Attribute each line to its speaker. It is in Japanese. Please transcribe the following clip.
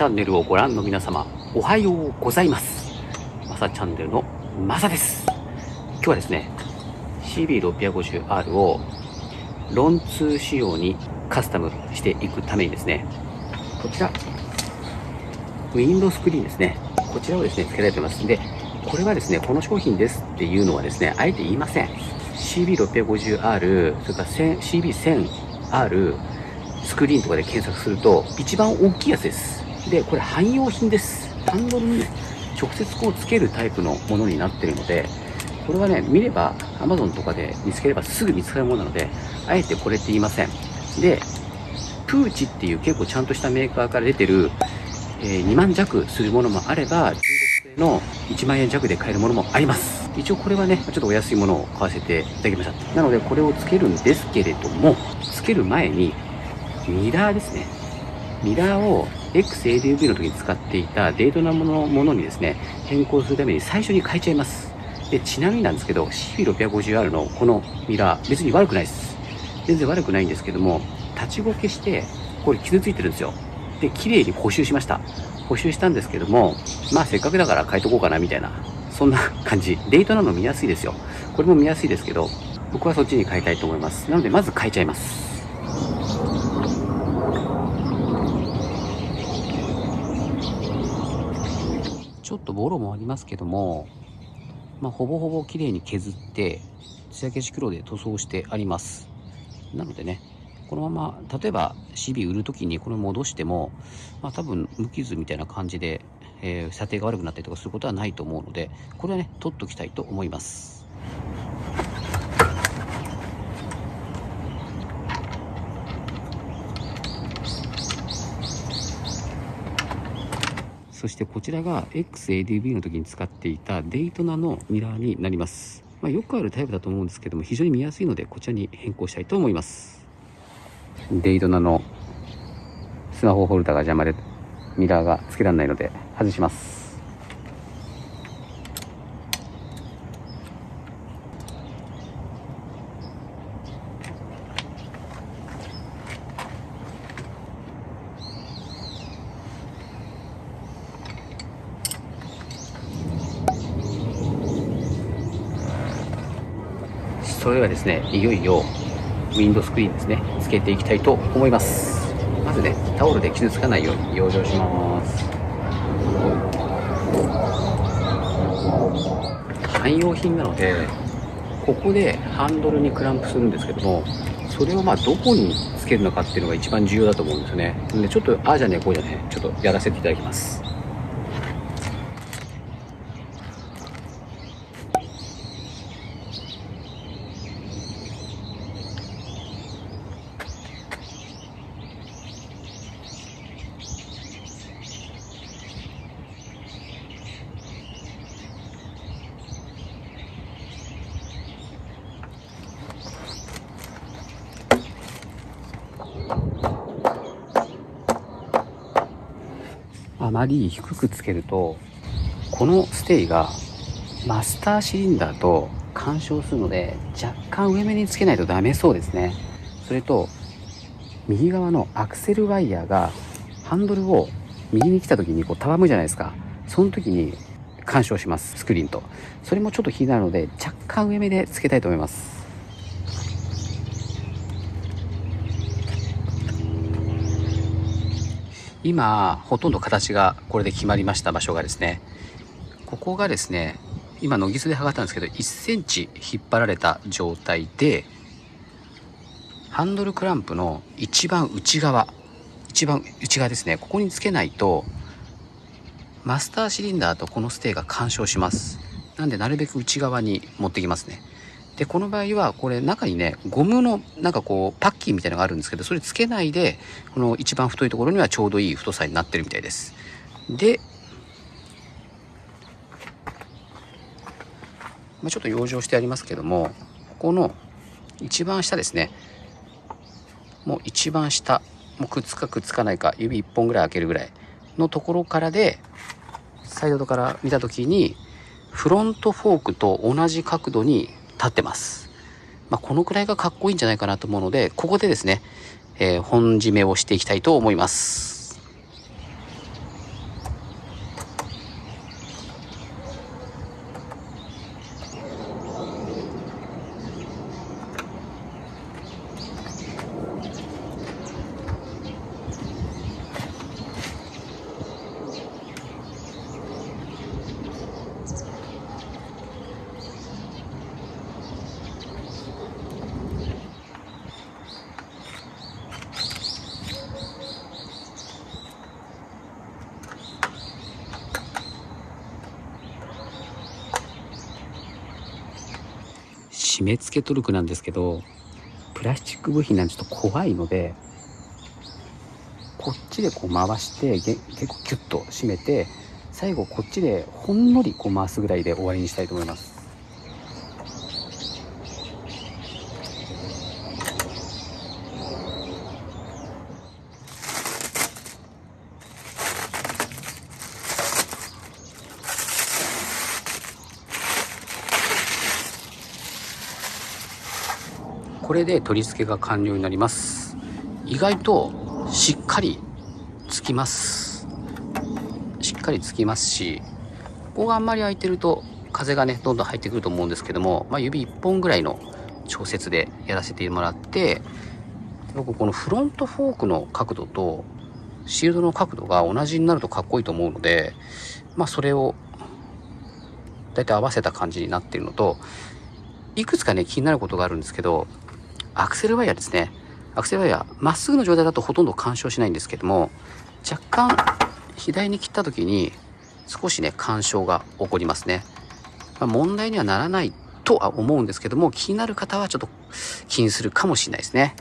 Speaker 1: チャンネルをご覧の皆様、おはようございます。マサチャンネルのマサです。今日はですね、CB650R をロン2仕様にカスタムしていくためにですね、こちら、ウィンドスクリーンですね。こちらをですね、付けたいと思います。で、これはですね、この商品ですっていうのはですね、あえて言いません。CB650R、それから CB1000R、スクリーンとかで検索すると、一番大きいやつです。で、これ汎用品です。ハンドルに直接こうつけるタイプのものになってるので、これはね、見れば Amazon とかで見つければすぐ見つかるものなので、あえてこれって言いません。で、プーチっていう結構ちゃんとしたメーカーから出てる、えー2万弱するものもあれば、中国製の1万円弱で買えるものもあります。一応これはね、ちょっとお安いものを買わせていただきました。なのでこれをつけるんですけれども、つける前に、ミラーですね。ミラーを XADV の時に使っていたデートなものものにですね、変更するために最初に変えちゃいます。で、ちなみになんですけど、CB650R のこのミラー、別に悪くないです。全然悪くないんですけども、立ちこけして、これ傷ついてるんですよ。で、綺麗に補修しました。補修したんですけども、まあせっかくだから変えとこうかなみたいな、そんな感じ。デートなの見やすいですよ。これも見やすいですけど、僕はそっちに変えたいと思います。なので、まず変えちゃいます。っとボロもありますけども、まあ、ほぼほぼ綺麗に削って、艶消し黒で塗装してあります。なのでね、このまま、例えばシビ売るときにこれ戻しても、まあ、多分無傷みたいな感じで、えー査定が悪くなったりとかすることはないと思うので、これはね、取っときたいと思います。そしてこちらが XADV の時に使っていたデイトナのミラーになります。まあ、よくあるタイプだと思うんですけども、非常に見やすいので、こちらに変更したいと思います。デイトナのスマホホルダーが邪魔で、ミラーがつけられないので、外します。それではですね、いよいよウィンドスクリーンですね、つけていきたいと思います。まずね、タオルで傷つかないように養生します。汎用品なので、ここでハンドルにクランプするんですけども、それをまあどこにつけるのかっていうのが一番重要だと思うんですよね。でちょっと、ああじゃねえ、こうじゃね、ちょっとやらせていただきます。あまり低くつけるとこのステイがマスターシリンダーと干渉するので若干上目につけないとダメそうですね。それと右側のアクセルワイヤーがハンドルを右に来た時にこうたわむじゃないですか。その時に干渉しますスクリーンと。それもちょっと気になるので若干上目でつけたいと思います。今ほとんど形がこれで決まりました場所がですね。ここがですね今ノギスで測ったんですけど1センチ引っ張られた状態でハンドルクランプの一番内側一番内側ですねここにつけないとマスターシリンダーとこのステーが干渉します。なんでなるべく内側に持ってきますね。でこの場合はこれ中にねゴムのなんかこうパッキンみたいなのがあるんですけどそれつけないでこの一番太いところにはちょうどいい太さになってるみたいです。で、まあ、ちょっと養生してありますけどもここの一番下ですね。もう一番下もうくっつかくっつかないか指1本ぐらい開けるぐらいのところからでサイドから見た時にフロントフォークと同じ角度に立ってます。まあ、このくらいがかっこいいんじゃないかなと思うので、ここでですね、えー本締めをしていきたいと思います。締め付けトルクなんですけどプラスチック部品なんでちょっと怖いのでこっちでこう回して結構キュッと締めて最後こっちでほんのりこう回すぐらいで終わりにしたいと思います。これで取り付けが完了になります。意外としっかりつきます。しっかりつきますしここがあんまり開いてると風がねどんどん入ってくると思うんですけども、まあ、指1本ぐらいの調節でやらせてもらって僕このフロントフォークの角度とシールドの角度が同じになるとかっこいいと思うのでまあそれを大体合わせた感じになっているのといくつかね気になることがあるんですけどアクセルワイヤーですね。アクセルワイヤーまっすぐの状態だとほとんど干渉しないんですけども若干左に切った時に少しね干渉が起こりますね、まあ、問題にはならないとは思うんですけども気になる方はちょっと気にするかもしれないですね。